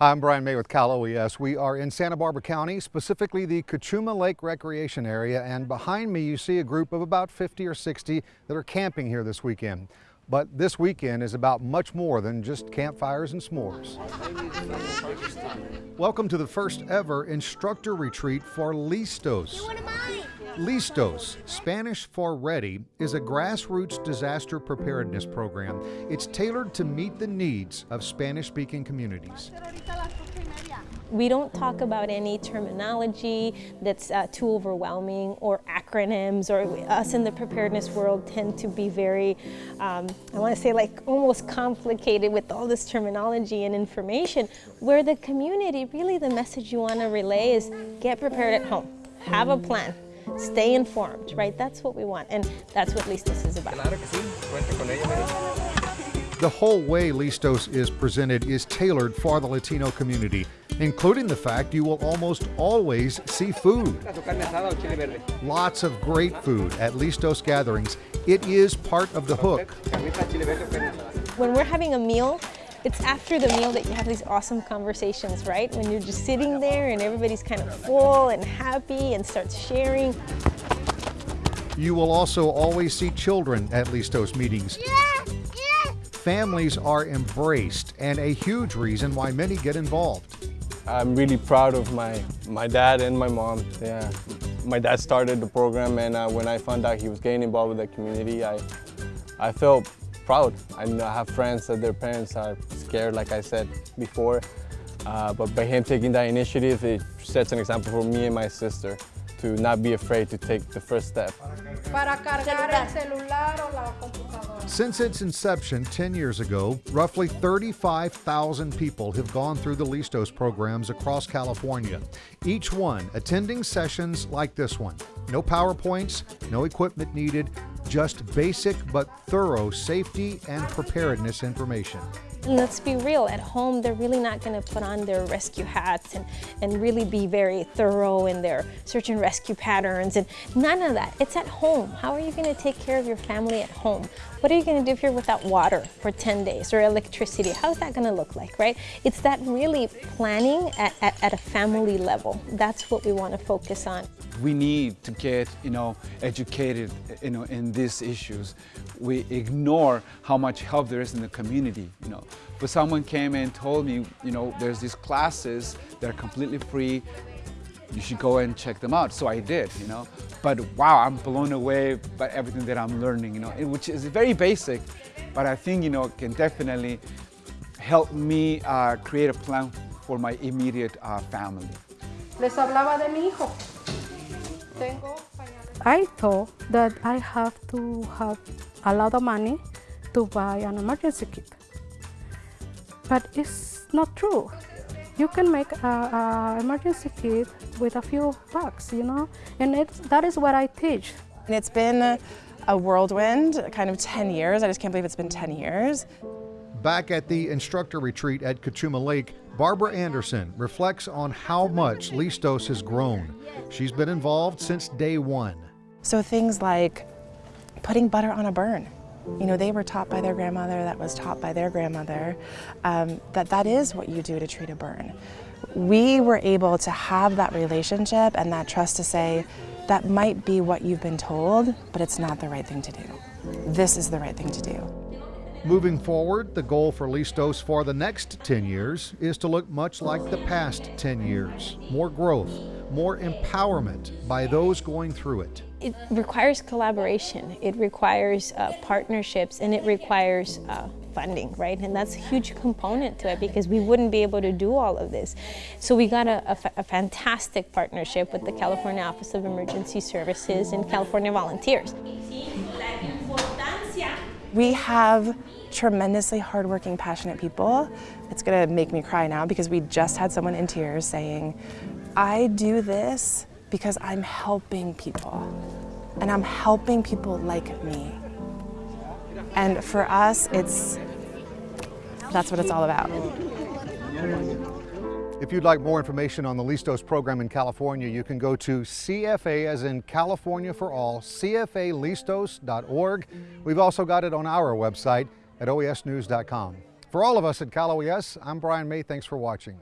I'm Brian May with Cal OES. We are in Santa Barbara County, specifically the Cachuma Lake Recreation Area, and behind me you see a group of about 50 or 60 that are camping here this weekend. But this weekend is about much more than just campfires and s'mores. Welcome to the first ever instructor retreat for Listos. Listos, Spanish for ready, is a grassroots disaster preparedness program. It's tailored to meet the needs of Spanish-speaking communities. We don't talk about any terminology that's uh, too overwhelming or acronyms or us in the preparedness world tend to be very, um, I want to say like almost complicated with all this terminology and information where the community, really the message you want to relay is get prepared at home, have a plan, stay informed, right? That's what we want, and that's what Listos is about. The whole way Listos is presented is tailored for the Latino community, including the fact you will almost always see food. Lots of great food at Listos gatherings. It is part of the hook. When we're having a meal, it's after the meal that you have these awesome conversations, right? When you're just sitting there and everybody's kind of full and happy and starts sharing. You will also always see children at Listos meetings. Families are embraced and a huge reason why many get involved. I'm really proud of my, my dad and my mom. Yeah, My dad started the program and uh, when I found out he was getting involved with the community, I, I felt proud. I have friends that their parents are scared, like I said before. Uh, but by him taking that initiative, it sets an example for me and my sister to not be afraid to take the first step. Since its inception 10 years ago, roughly 35,000 people have gone through the Listos programs across California, each one attending sessions like this one. No PowerPoints, no equipment needed, just basic but thorough safety and preparedness information. Let's be real, at home they're really not going to put on their rescue hats and, and really be very thorough in their search and rescue patterns and none of that. It's at home. How are you going to take care of your family at home? What are you going to do if you're without water for 10 days or electricity? How's that going to look like, right? It's that really planning at, at, at a family level. That's what we want to focus on. We need to get, you know, educated, you know, in these issues. We ignore how much help there is in the community, you know. But someone came and told me, you know, there's these classes that are completely free you should go and check them out. So I did, you know. But wow, I'm blown away by everything that I'm learning, you know, which is very basic, but I think, you know, can definitely help me uh, create a plan for my immediate uh, family. Les hablaba de mi hijo. Tengo I thought that I have to have a lot of money to buy an emergency kit. But it's not true you can make an emergency kit with a few bucks, you know, and it's, that is what I teach. And it's been a whirlwind, kind of 10 years. I just can't believe it's been 10 years. Back at the instructor retreat at Cachuma Lake, Barbara Anderson reflects on how much Listos has grown. She's been involved since day one. So things like putting butter on a burn, you know, they were taught by their grandmother, that was taught by their grandmother, um, that that is what you do to treat a burn. We were able to have that relationship and that trust to say, that might be what you've been told, but it's not the right thing to do. This is the right thing to do. Moving forward, the goal for Listos for the next 10 years is to look much like the past 10 years. More growth, more empowerment by those going through it. It requires collaboration, it requires uh, partnerships, and it requires uh, funding, right? And that's a huge component to it because we wouldn't be able to do all of this. So we got a, a, fantastic partnership with the California Office of Emergency Services and California Volunteers. We have tremendously hardworking, passionate people. It's gonna make me cry now because we just had someone in tears saying, I do this because I'm helping people and I'm helping people like me. And for us, it's, that's what it's all about. If you'd like more information on the Listos program in California, you can go to CFA, as in California for All, cfalistos.org. We've also got it on our website at oesnews.com. For all of us at Cal OES, I'm Brian May. Thanks for watching.